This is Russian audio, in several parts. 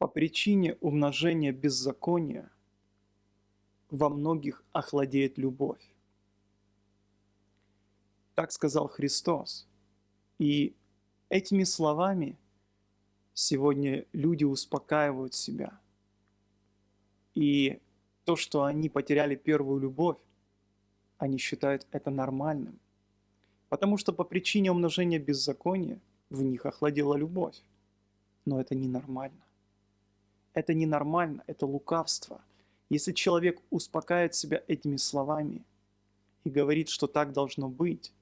По причине умножения беззакония во многих охладеет любовь. Так сказал Христос. И этими словами сегодня люди успокаивают себя. И то, что они потеряли первую любовь, они считают это нормальным. Потому что по причине умножения беззакония в них охладела любовь. Но это ненормально. Это ненормально, это лукавство. Если человек успокаивает себя этими словами и говорит, что так должно быть,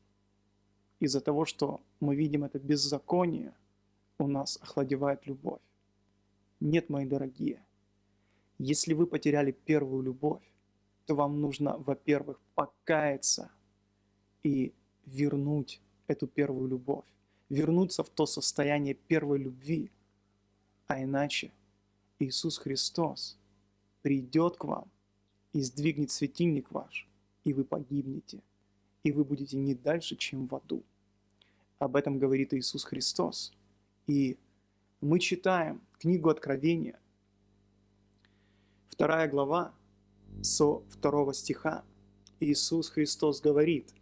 из-за того, что мы видим это беззаконие, у нас охладевает любовь. Нет, мои дорогие, если вы потеряли первую любовь, то вам нужно, во-первых, покаяться и вернуть эту первую любовь, вернуться в то состояние первой любви, а иначе Иисус Христос придет к вам и сдвигнет светильник ваш, и вы погибнете, и вы будете не дальше, чем в аду. Об этом говорит Иисус Христос. И мы читаем книгу Откровения, вторая глава, со второго стиха. Иисус Христос говорит,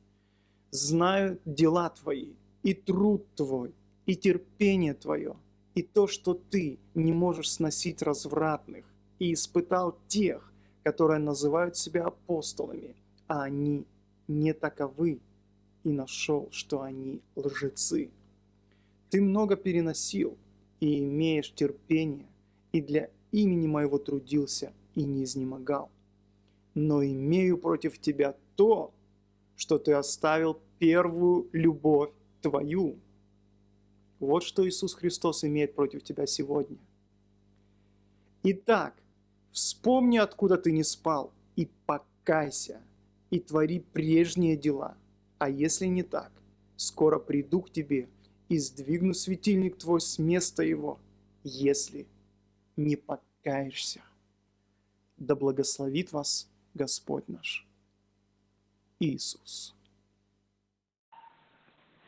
«Знаю дела твои, и труд твой, и терпение твое, и то, что ты не можешь сносить развратных, и испытал тех, которые называют себя апостолами, а они не таковы, и нашел, что они лжецы. Ты много переносил и имеешь терпение, и для имени моего трудился и не изнемогал. Но имею против тебя то, что ты оставил первую любовь твою. Вот что Иисус Христос имеет против тебя сегодня. Итак, вспомни, откуда ты не спал, и покайся, и твори прежние дела. А если не так, скоро приду к тебе и сдвигну светильник твой с места его, если не покаешься. Да благословит вас Господь наш Иисус.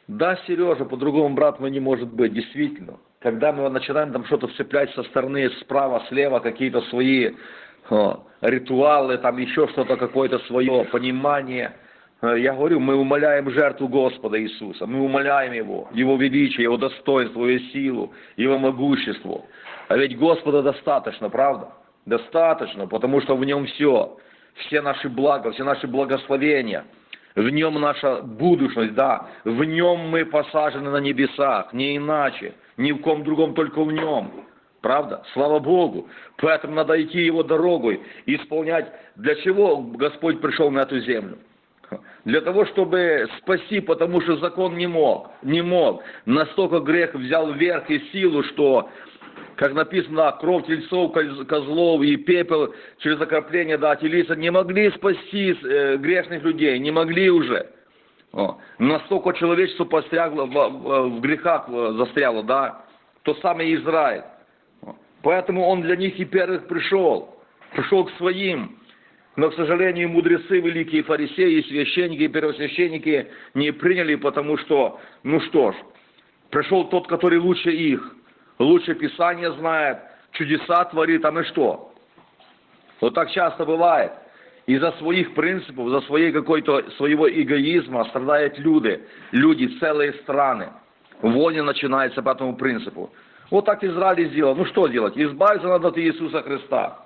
Да, Сережа, по-другому, брат мой, не может быть, действительно. Когда мы начинаем там что-то вцеплять со стороны, справа, слева, какие-то свои о, ритуалы, там еще что-то, какое-то свое понимание, э, я говорю, мы умоляем жертву Господа Иисуса, мы умоляем Его, Его величие, Его достоинство, Его силу, Его могущество. А ведь Господа достаточно, правда? Достаточно, потому что в Нем все, все наши блага, все наши благословения – в нем наша будущность, да, в нем мы посажены на небесах, не иначе, ни в ком другом, только в нем. Правда? Слава Богу. Поэтому надо идти его дорогой, исполнять. Для чего Господь пришел на эту землю? Для того, чтобы спасти, потому что закон не мог, не мог. Настолько грех взял верх и силу, что как написано, кровь тельцов, козлов и пепел через окропление да, телиса не могли спасти э, грешных людей, не могли уже. О, настолько человечество пострягло, в, в, в грехах э, застряло, да, то самый Израиль. Поэтому он для них и первых пришел, пришел к своим. Но, к сожалению, мудрецы, великие фарисеи, священники первосвященники не приняли, потому что, ну что ж, пришел тот, который лучше их лучше Писание знает, чудеса творит, а мы что? Вот так часто бывает. Из-за своих принципов, за своей какой-то, своего эгоизма страдают люди, люди, целые страны. Войны начинается по этому принципу. Вот так Израиль сделал. Ну что делать? Избавиться надо от Иисуса Христа.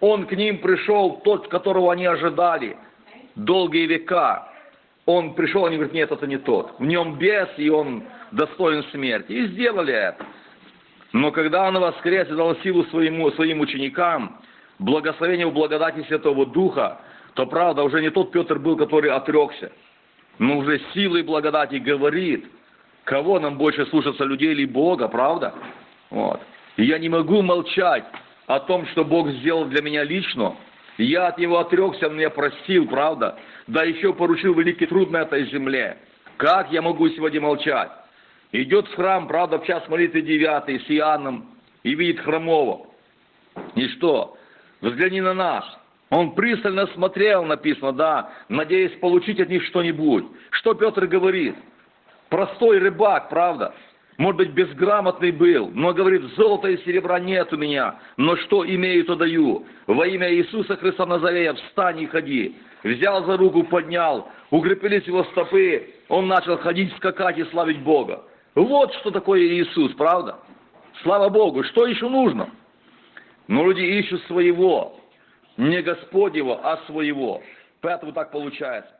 Он к ним пришел, тот, которого они ожидали долгие века. Он пришел, они говорят, нет, это не тот. В нем бес, и он достоин смерти. И сделали это. Но когда Он воскрес и дал силу своему, своим ученикам, благословение в благодати Святого Духа, то правда уже не тот Петр был, который отрекся, но уже силой благодати говорит, кого нам больше слушаться, людей или Бога, правда? Вот. И я не могу молчать о том, что Бог сделал для меня лично. Я от Него отрекся, Он меня простил, правда? Да еще поручил великий труд на этой земле. Как я могу сегодня молчать? Идет в храм, правда, в час молитвы девятый с Иоанном и видит хромого. И что? Взгляни на нас. Он пристально смотрел, написано, да, надеясь получить от них что-нибудь. Что Петр говорит? Простой рыбак, правда? может быть, безграмотный был, но говорит, золота и серебра нет у меня, но что имею, то даю. Во имя Иисуса Христа Назарея встань и ходи. Взял за руку, поднял, укрепились его стопы, он начал ходить, скакать и славить Бога. Вот что такое Иисус, правда? Слава Богу, что еще нужно? Но люди ищут своего, не Господнего, а своего. Поэтому так получается.